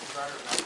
desire